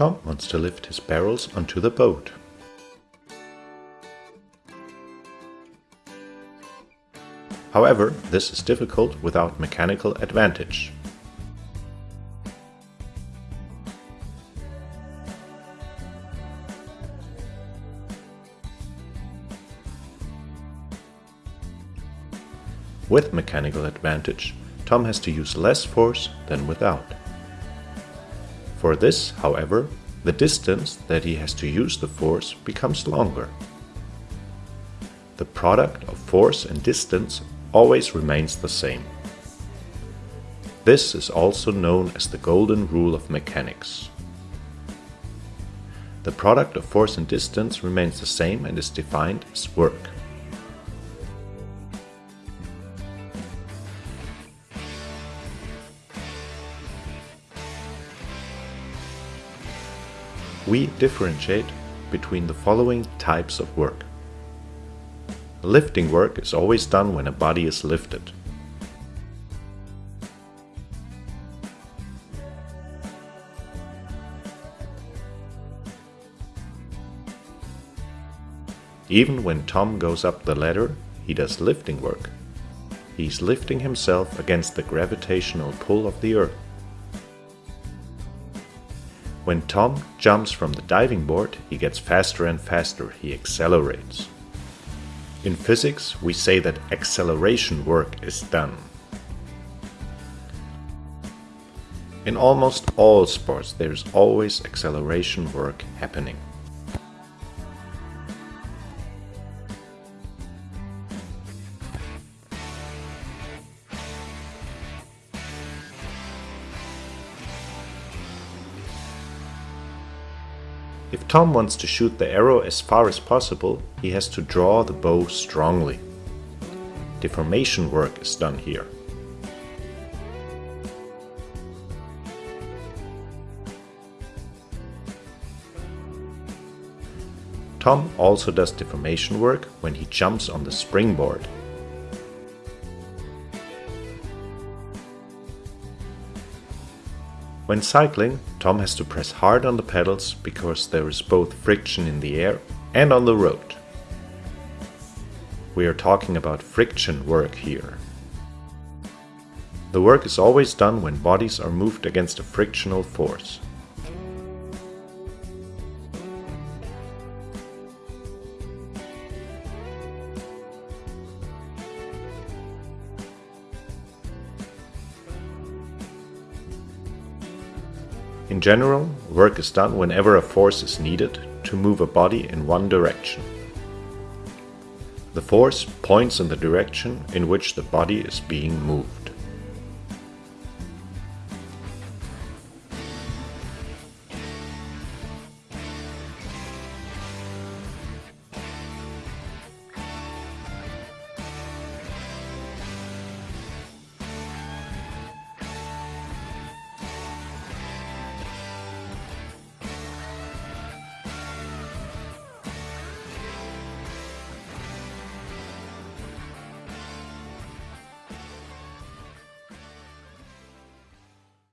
Tom wants to lift his barrels onto the boat. However, this is difficult without mechanical advantage. With mechanical advantage, Tom has to use less force than without. For this, however, the distance that he has to use the force becomes longer. The product of force and distance always remains the same. This is also known as the golden rule of mechanics. The product of force and distance remains the same and is defined as work. We differentiate between the following types of work. Lifting work is always done when a body is lifted. Even when Tom goes up the ladder, he does lifting work. He's lifting himself against the gravitational pull of the earth. When Tom jumps from the diving board, he gets faster and faster, he accelerates. In physics, we say that acceleration work is done. In almost all sports, there is always acceleration work happening. If Tom wants to shoot the arrow as far as possible, he has to draw the bow strongly. Deformation work is done here. Tom also does deformation work when he jumps on the springboard When cycling, Tom has to press hard on the pedals because there is both friction in the air and on the road. We are talking about friction work here. The work is always done when bodies are moved against a frictional force. In general, work is done whenever a force is needed to move a body in one direction. The force points in the direction in which the body is being moved.